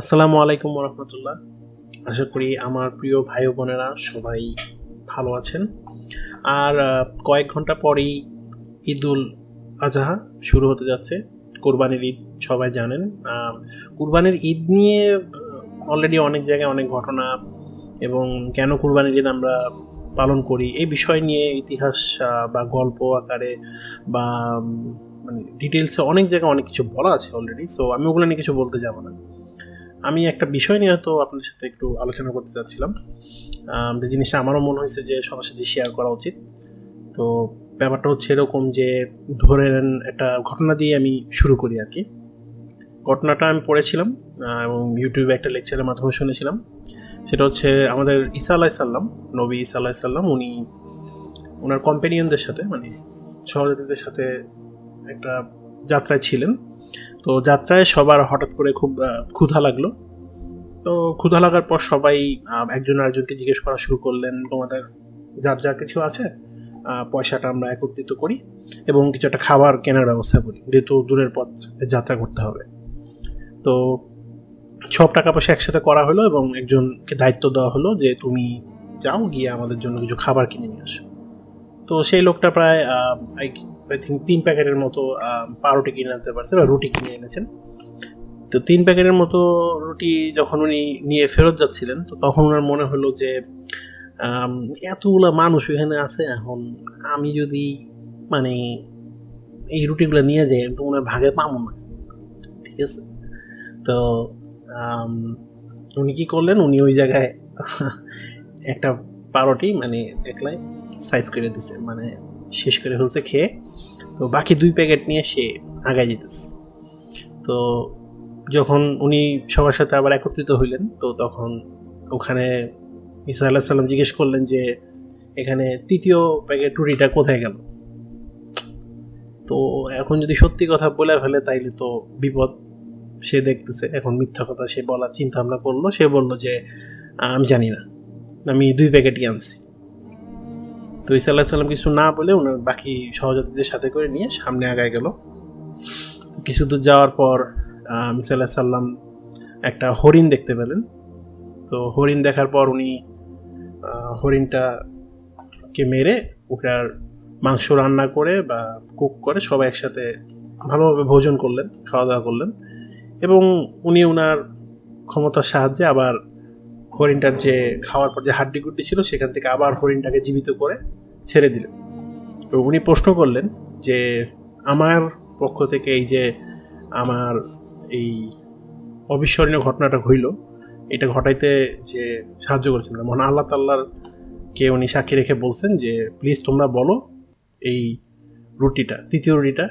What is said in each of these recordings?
আসসালামু আলাইকুম রহমতুল্লাহ আশা করি আমার প্রিয় ভাই বোনেরা সবাই ভালো আছেন। আর কয়েক ঘণ্টা পরেই ঈদুল আজহা শুরু হতে যাচ্ছে। কোরবানির ঈদ সবাই জানেন। কোরবানির ঈদ নিয়ে অলরেডি অনেক জায়গায় অনেক ঘটনা এবং কেন কোরবানির ঈদ আমরা পালন করি এই বিষয় নিয়ে ইতিহাস বা গল্প আকারে বা মানে ডিটেলসে অনেক জায়গায় অনেক কিছু বলা আছে অলরেডি সো আমি ওগুলো নিয়ে কিছু বলতে যাব না। আমি একটা বিষয় নিয়ে হয়তো আপনাদের সাথে একটু আলোচনা করতে চাচ্ছিলাম যে জিনিসটা আমারও মনে হয়েছে যে সবার সাথে শেয়ার করা উচিত। তো ব্যাপারটা হচ্ছে এরকম যে ধরে নেন একটা ঘটনা দিয়ে আমি শুরু করি আর কি। ঘটনাটা আমি পড়েছিলাম এবং ইউটিউবে একটা লেকচারের মাধ্যমে শুনেছিলাম। সেটা হচ্ছে আমাদের ঈসা আলাহ সাল্লাম নবী ঈসা আলাহ সাল্লাম উনি ওনার কম্পেনিয়নদের সাথে মানে সহযোগীদের সাথে একটা যাত্রায় ছিলেন। তো যাত্রায় সবার হঠাৎ করে খুব ক্ষুধা লাগল। তো ক্ষুধা লাগার পর সবাই একজন আরেকজনকে জিজ্ঞেস করা শুরু করলেন, তোমাদের যার যা কিছু আছে পয়সাটা আমরা একত্রিত করি এবং কিছু একটা খাবার কেনার ব্যবস্থা করি, যেহেতু দূরের পথ যাত্রা করতে হবে। তো সব টাকা পয়সা একসাথে করা হলো এবং একজনকে দায়িত্ব দেওয়া হলো যে, তুমি যাও গিয়ে আমাদের জন্য কিছু খাবার কিনে নিয়ে আসো। তো সেই লোকটা প্রায় আই থিঙ্ক তিন প্যাকেটের মতো পাউরুটি কিনে আনতে পারছে বা রুটি কিনে এনেছেন। তো তিন প্যাকেটের মতো রুটি যখন উনি নিয়ে ফেরত যাচ্ছিলেন, তো তখন ওনার মনে হলো যে এতগুলা মানুষ এখানে আছে, এখন আমি যদি মানে এই রুটিগুলো নিয়ে যাই তো ওনার ভাগে পাবো না। ঠিক আছে? তো উনি কি করলেন? উনি ওই জায়গায় একটা পাউরুটি মানে একলাই সাইজ করে দিছে মানে শেষ করে ফেলছে খেয়ে। তো বাকি দুই প্যাকেট নিয়ে সে আগায় যেতেছে তো যখন উনি সবার সাথে আবার একত্রিত হইলেন, তো তখন ওখানে ইসা আল্লাহ সাল্লাম জিজ্ঞেস করলেন যে, এখানে তৃতীয় প্যাকেট রুটিটা কোথায় গেল? তো এখন যদি সত্যি কথা বলে ফেলে, তাইলে তো বিপদ সে দেখতেছে। এখন মিথ্যা কথা সে বলার চিন্তা ভাবনা করল। সে বলল যে আমি জানি না। আমি দুই প্যাকেটই আনছি। তো ইসা আল্লাহ সাল্লাম কিছু না বলে ওনার বাকি সহযাত্রীদের সাথে করে নিয়ে সামনে আগায় গেল। কিছু দূর যাওয়ার পর মিসা আল্লাহ সাল্লাম একটা হরিণ দেখতে পেলেন। তো হরিণ দেখার পর উনি হরিণটাকে মেরে ওটার মাংস রান্না করে বা কুক করে সবাই একসাথে ভালোভাবে ভোজন করলেন, খাওয়া দাওয়া করলেন। এবং উনি ওনার ক্ষমতার সাহায্যে আবার হরিণটার যে খাওয়ার পর যে হাড্ডি গুড্ডি ছিল, সেখান থেকে আবার হরিণটাকে জীবিত করে ছেড়ে দিলেন তো উনি প্রশ্ন করলেন যে, আমার পক্ষ থেকে এই যে আমার এই অবিস্মরণীয় ঘটনাটা হইল, এটা ঘটাইতে যে সাহায্য করেছেন মহান আল্লাহ তাল্লার কে উনি সাক্ষী রেখে বলছেন যে, প্লিজ তোমরা বলো এই রুটিটা, তৃতীয় রুটিটা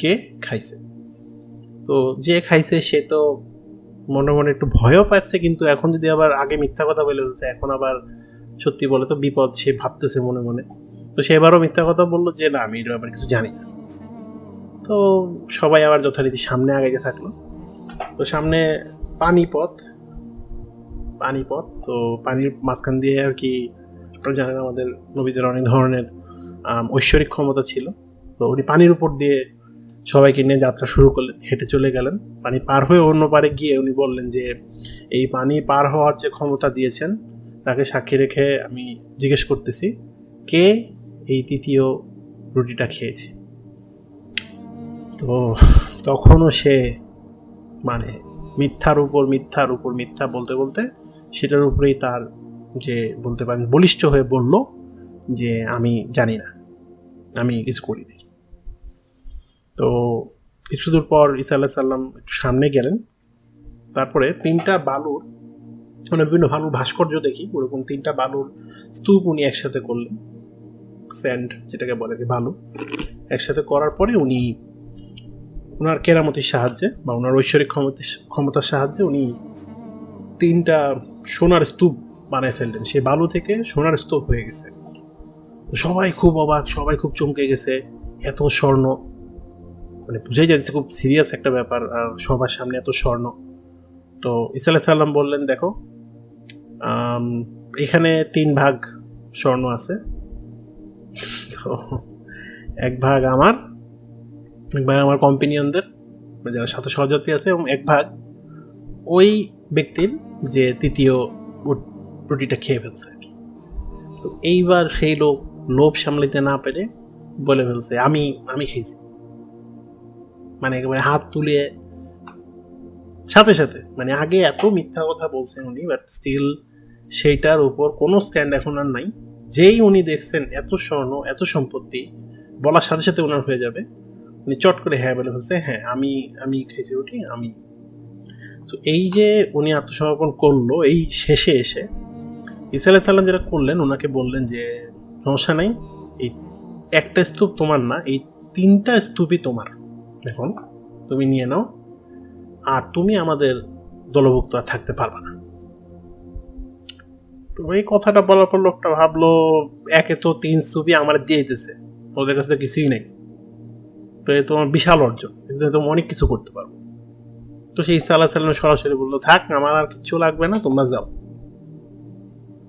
কে খাইছে? তো যে খাইছে, সে তো মনে মনে একটু ভয়ও পাচ্ছে, কিন্তু এখন যদি আবার আগে মিথ্যা কথা বলে ফেলছে, এখন আবার সত্যি বলে তো বিপদ সে ভাবতেছে মনে মনে। তো সে এবারও মিথ্যা কথা বলল যে, না, আমি এর ব্যাপারে কিছু জানি না। তো সবাই আবার যথারীতি সামনে আগে থাকল। তো সামনে পানিপথ পানিপথ, তো পানির মাঝখান দিয়ে আর কি জানেন আমাদের নবীদের অনেক ধরনের ঐশ্বরিক ক্ষমতা ছিল। তো উনি পানির উপর দিয়ে সবাইকে নিয়ে যাত্রা শুরু করলেন, হেঁটে চলে গেলেন। পানি পার হয়ে অন্য পারে গিয়ে উনি বললেন যে, এই পানি পার হওয়ার যে ক্ষমতা দিয়েছেন, তাকে সাক্ষী রেখে আমি জিজ্ঞেস করতেছি, কে এই তৃতীয় রুটিটা খেয়েছে? তো তখনও সে মানে মিথ্যার উপর মিথ্যার উপর, মিথ্যা বলতে বলতে সেটার উপরেই তার যে বলতে পারেন বলিষ্ঠ হয়ে বলল যে, আমি জানি না, আমি কিছু করিনি। তো কিছু দূর পর ইসা আল্লাহ সাল্লাম একটু সামনে গেলেন। তারপরে তিনটা বালুর মানে বিভিন্ন বালুর ভাস্কর্য দেখি, ওরকম তিনটা বালুর স্তূপ উনি একসাথে করলেন। স্যান্ড যেটাকে বলে বালু। একসাথে করার পরে উনি ওনার কেরামতির সাহায্যে বা ওনার ঐশ্বরিক ক্ষমতা, ক্ষমতার সাহায্যে উনি তিনটা সোনার স্তূপ বানায় ফেললেন। সেই বালু থেকে সোনার স্তূপ হয়ে গেছে। সবাই খুব অবাক, সবাই খুব চমকে গেছে। এত স্বর্ণ মানে বুঝাই যাচ্ছে, খুব সিরিয়াস একটা ব্যাপার, আর সবার সামনে এত স্বর্ণ। তো ইসা সাল্লাম বললেন, দেখো এখানে তিন ভাগ স্বর্ণ আছে। তো এক ভাগ আমার, এক ভাগ আমার কম্পিনিয়নদের যারা সাথে সহযাত্রী আছে, এবং এক ভাগ ওই ব্যক্তির যে তৃতীয় রুটিটা খেয়ে ফেলছে আর কি। তো এইবার সেই লোক লোভ সামলাতে না পেরে বলে ফেলছে, আমি আমি খেয়েছি। মানে একেবারে হাত তুলে সাথে সাথে মানে আগে এত মিথ্যা কথা বলছেন উনি বাট স্টিল সেইটার উপর কোনো স্ট্যান্ড এখন আর নাই। যেই উনি দেখছেন এত স্বর্ণ, এত সম্পত্তি, বলার সাথে সাথে ওনার হয়ে যাবে। উনি চট করে হ্যাঁ বলে ফেলছে হ্যাঁ আমি আমি খেয়েছি উঠি আমি। তো এই যে উনি আত্মসমর্পণ করল, এই শেষে এসে ইসা আলাহ সাল্লাম যেটা করলেন ওনাকে বললেন যে, সমস্যা নাই, এই একটা স্তূপ তোমার না, এই তিনটা স্তূপই তোমার। এখন তুমি নিয়ে নাও, আর তুমি আমাদের দলভুক্ত আর থাকতে পারবে না। তো এই কথাটা বলার পর লোকটা ভাবলো, একে তো তিন স্তূপই আমার দিয়ে দিতেছে ওদের কাছে তো কিছুই নেই। তো এ তোমার বিশাল অর্জন, কিন্তু তুমি অনেক কিছু করতে পারব। তো সেই ইসা আল্লাহ সাল্লাম সরাসরি বলল, থাক, আমার আর কিছু লাগবে না, তোমরা যাও।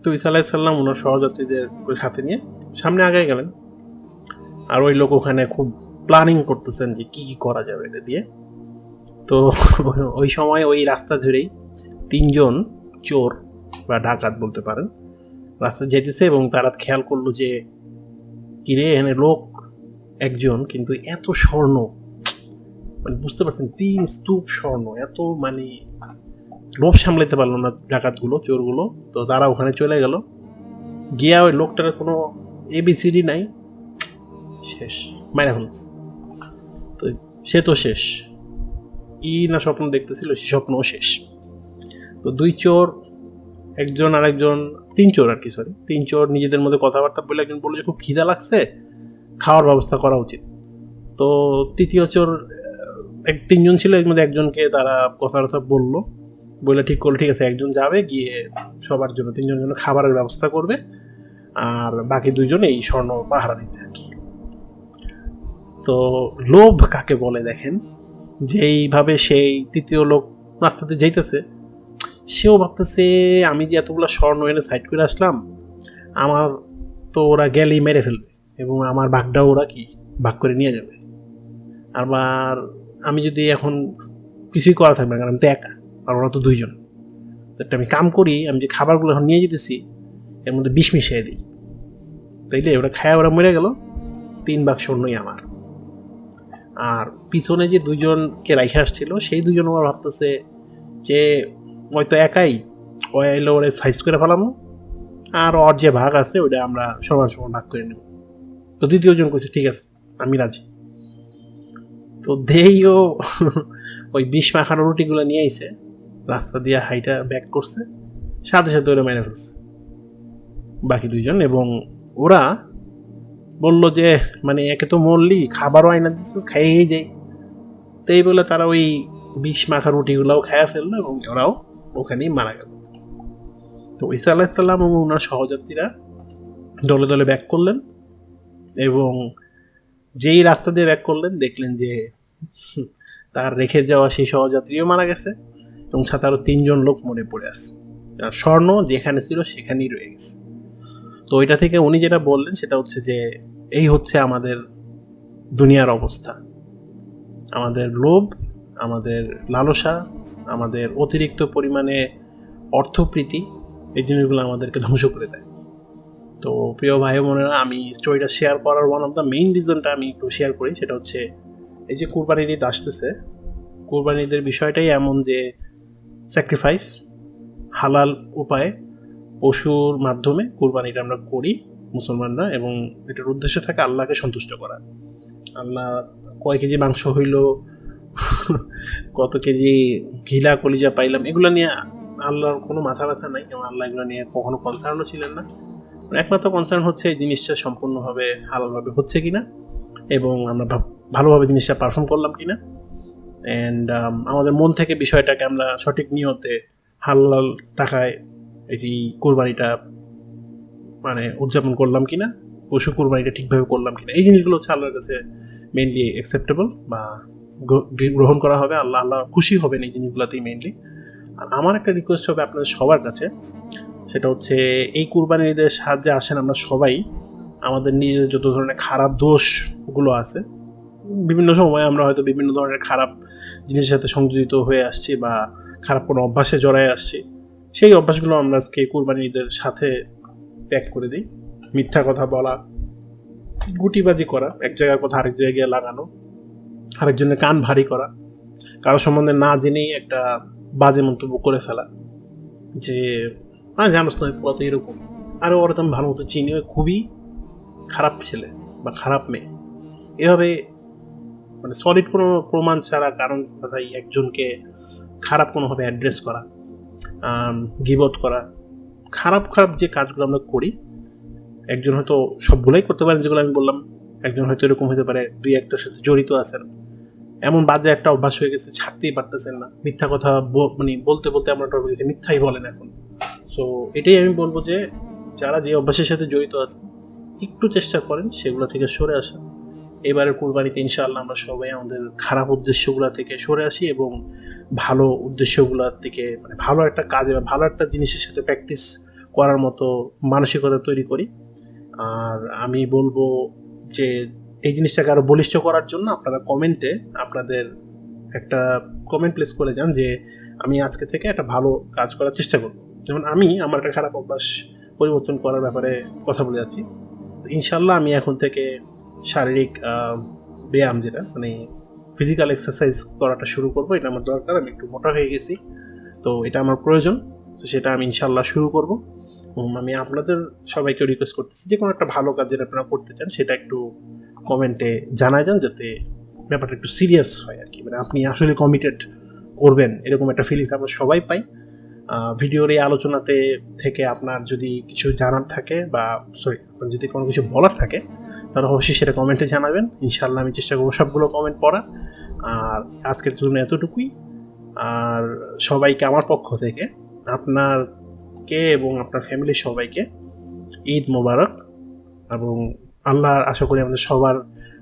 তো ইসা আলাহ সাল্লাম ওনার সহযাত্রীদের সাথে নিয়ে সামনে আগে গেলেন। আর ওই লোক ওখানে খুব প্ল্যানিং করতেছেন যে কি কি করা যাবে এটা দিয়ে। তো ওই সময় ওই রাস্তা ধরেই তিনজন চোর বা ডাকাত বলতে পারেন, রাস্তা যেতেছে এবং তারা খেয়াল করল যে, কিরে, এখানে লোক একজন, কিন্তু এত স্বর্ণ। মানে বুঝতে পারছেন, তিন স্তূপ স্বর্ণ, এত মানে লোভ সামলাতে পারল না ডাকাতগুলো, চোরগুলো। তো তারা ওখানে চলে গেল। গিয়া ওই লোকটার কোনো এবিসিডি নাই। শেষ মাইনা ফেলছে। তো সে তো শেষ। কি না স্বপ্ন দেখতেছিল, সে স্বপ্নও শেষ। তো দুই চোর, একজন আর একজন, তিন চোর আর কি সরি তিন চোর নিজেদের মধ্যে কথাবার্তা বলে একজন বলল যে, খুব খিদা লাগছে, খাওয়ার ব্যবস্থা করা উচিত। তো তৃতীয় চোর এক, তিনজন ছিল, এর মধ্যে একজনকে তারা কথাবার্তা বলল। বলে ঠিক করল, ঠিক আছে, একজন যাবে, গিয়ে সবার জন্য তিনজনের জন্য খাবারের ব্যবস্থা করবে, আর বাকি দুইজন এই স্বর্ণ পাহারা দিতে। আর কি তো লোভ কাকে বলে দেখেন? যেইভাবে সেই তৃতীয় লোক রাস্তাতে যাইতেছে, সেও ভাবতেছে, আমি যে এতগুলো স্বর্ণ এনে সাইড করে আসলাম, আমার তো ওরা গেলেই মেরে ফেলবে এবং আমার ভাগটাও ওরা কি ভাগ করে নিয়ে যাবে? আবার আমি যদি এখন কিছুই করা থাকবে না, কারণ আমি তো একা, আর ওরা তো দুইজন। একটা আমি কাম করি, আমি যে খাবারগুলো এখন নিয়ে যেতেছি, এর মধ্যে বিষ মিশিয়ে দিই। তাইলে ওরা খায় ওরা মরে গেল, তিন বাক্স স্বর্ণই আমার। আর পিছনে যে দুজনকে রাইখে আসছিল, সেই দুজন আমার ভাবতেছে যে হয়তো একাই ওই এলো ওরে সাইজ করে ফেলাম আর ওর যে ভাগ আছে ওটা আমরা সমান সমান ভাগ করে নেব। তো দ্বিতীয়জন কইছে, ঠিক আছে, আমি রাজি। তো দেইও ওই বিষ মাখানো রুটিগুলো নিয়ে আইছে, রাস্তা দিয়ে হাইটা ব্যাক করছে, সাথে সাথে ওরা মেরে ফেলছে। বাকি দুইজন এবং ওরা বলল যে মানে একে তো মরলি, খাবারও আইনা দিচ্ছিস খাইয়েই যাই। তো এই বলে তারা ওই বিষ মাখা রুটিগুলোও খাইয়া ফেলল এবং ওরাও ওখানেই মারা গেল। তো ঈসা আলাহিসাল্লাম এবং ওনার সহযাত্রীরা দলে দলে ব্যাক করলেন এবং যেই রাস্তা দিয়ে ব্যাক করলেন, দেখলেন যে, তার রেখে যাওয়া সেই সহযাত্রীও মারা গেছে এবং সাথে আরও তিনজন লোক মরে পড়ে আছে। আর স্বর্ণ যেখানে ছিল সেখানেই রয়ে গেছে। তো এটা থেকে উনি যেটা বললেন সেটা হচ্ছে যে, এই হচ্ছে আমাদের দুনিয়ার অবস্থা। আমাদের লোভ, আমাদের লালসা, আমাদের অতিরিক্ত পরিমাণে অর্থপ্রীতি, এই জিনিসগুলো আমাদেরকে ধ্বংস করে দেয়। তো প্রিয় ভাই বোনেরা, আমি স্টোরিটা শেয়ার করার ওয়ান অফ দ্য মেইন রিজনটা আমি একটু শেয়ার করি, সেটা হচ্ছে এই যে কুরবানির ঈদ আসতেছে, কুরবানির ঈদের বিষয়টাই এমন যে স্যাক্রিফাইস হালাল উপায়ে পশুর মাধ্যমে কুরবানিটা আমরা করি মুসলমানরা এবং এটার উদ্দেশ্য থাকে আল্লাহকে সন্তুষ্ট করা। আল্লাহ কয় কেজি মাংস হইল, কত কেজি ঘিলা কলিজা পাইলাম, এগুলো নিয়ে আল্লাহর কোনো মাথা ব্যথা নাই এবং আল্লাহ এগুলো নিয়ে কখনো কনসার্নও ছিলেন না। একমাত্র কনসার্ন হচ্ছে এই জিনিসটা সম্পূর্ণভাবে হালালভাবে হচ্ছে কিনা এবং আমরা ভালোভাবে জিনিসটা পারফর্ম করলাম কিনা। অ্যান্ড আমাদের মন থেকে বিষয়টাকে আমরা সঠিক নিয়তে হালাল টাকায় এটি কোরবানিটা মানে উদযাপন করলাম কিনা, পশু কোরবানিটা ঠিকভাবে করলাম কিনা, এই জিনিসগুলো হচ্ছে আল্লাহর কাছে মেনলি অ্যাকসেপ্টেবল বা গ্র- গ্রহণ করা হবে, আল্লাহ আল্লাহ খুশি হবেন এই জিনিসগুলোতেই মেনলি আর আমার একটা রিকোয়েস্ট হবে আপনাদের সবার কাছে, সেটা হচ্ছে এই কুরবানির ঈদের সাহায্যে আসেন আমরা সবাই, আমাদের নিজেদের যত ধরনের খারাপ দোষগুলো আছে, বিভিন্ন সময় আমরা হয়তো বিভিন্ন ধরনের খারাপ জিনিসের সাথে সংযোজিত হয়ে আসছি বা খারাপ কোনো অভ্যাসে জড়ায় আসছি সেই অভ্যাসগুলো আমরা আজকে কুরবানি ঈদের সাথে ত্যাগ করে দিই। মিথ্যা কথা বলা, গুটিবাজি করা, এক জায়গার কথা আরেক জায়গায় লাগানো, আরেকজনের কান ভারী করা, কারও সম্বন্ধে না জেনেই একটা বাজে মন্তব্য করে ফেলা, যে হ্যাঁ জানোস না পোলা তো এরকম। আরে ওরা তো আমি ভালো মতো চিনি খুবই খারাপ ছেলে বা খারাপ মেয়ে। এভাবে মানে সলিড কোনো প্রমাণ ছাড়া কারণ একজনকে খারাপ কোনোভাবে অ্যাড্রেস করা। গিবত করা, খারাপ খারাপ যে কাজগুলো আমরা করি, একজন হয়তো সবগুলোই করতে পারেন, যেগুলো আমি বললাম, একজন হয়তো এরকম হতে পারে, দুই একটার সাথে জড়িত আছেন। এমন বাজে একটা অভ্যাস হয়ে গেছে, ছাড়তেই পারতেছেন না। মিথ্যা কথা মানে বলতে বলতে আমরা হয়ে গেছি মিথ্যাই বলেন এখন। সো এটাই আমি বলব যে, যারা যে অভ্যাসের সাথে জড়িত আছেন, একটু চেষ্টা করেন, সেগুলো থেকে সরে আসেন এবারের কুরবানিতে ইনশাআল্লাহ আমরা সবাই আমাদের খারাপ উদ্দেশ্যগুলো থেকে সরে আসি এবং ভালো উদ্দেশ্যগুলোর থেকে মানে ভালো একটা কাজে বা ভালো একটা জিনিসের সাথে প্র্যাকটিস করার মতো মানসিকতা তৈরি করি। আর আমি বলব যে এই জিনিসটাকে আরও বলিষ্ঠ করার জন্য আপনারা কমেন্টে আপনাদের একটা কমেন্ট প্লেস করে যান যে আমি আজকে থেকে একটা ভালো কাজ করার চেষ্টা করব। যেমন আমি আমার একটা খারাপ অভ্যাস পরিবর্তন করার ব্যাপারে কথা বলে যাচ্ছি। ইনশাল্লাহ আমি এখন থেকে শারীরিক ব্যায়াম যেটা মানে ফিজিক্যাল এক্সারসাইজ করাটা শুরু করব, এটা আমার দরকার, আমি একটু মোটা হয়ে গেছি, তো এটা আমার প্রয়োজন, তো সেটা আমি ইনশাল্লাহ শুরু করব। আমি আপনাদের সবাইকে রিকোয়েস্ট করতেছি, যে কোনো একটা ভালো কাজ যেটা আপনারা করতে চান, সেটা একটু কমেন্টে জানাই যান, যাতে ব্যাপারটা একটু সিরিয়াস হয় আর কি মানে আপনি আসলে কমিটেড করবেন, এরকম একটা ফিলিংস আমরা সবাই পাই। ভিডিওর এই আলোচনাতে থেকে আপনার যদি কিছু জানার থাকে, বা সরি আপনার যদি কোনো কিছু বলার থাকে তাহলে অবশ্যই সেটা কমেন্টে জানাবেন। ইনশাল্লাহ আমি চেষ্টা করব সবগুলো কমেন্ট পড়ার আর আজকের জন্য এতটুকুই। আর সবাইকে আমার পক্ষ থেকে, আপনারকে এবং আপনার ফ্যামিলির সবাইকে ঈদ মোবারক এবং আল্লাহ আশা করি আমাদের সবার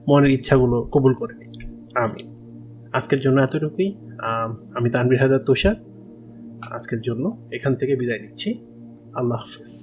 মনের ইচ্ছাগুলো কবুল করে নিক। আমি আজকের জন্য এতটুকুই। আমি তানবির হাজার তুষার। আজকের জন্য এখান থেকে বিদায় নিচ্ছি। আল্লাহ হাফেজ।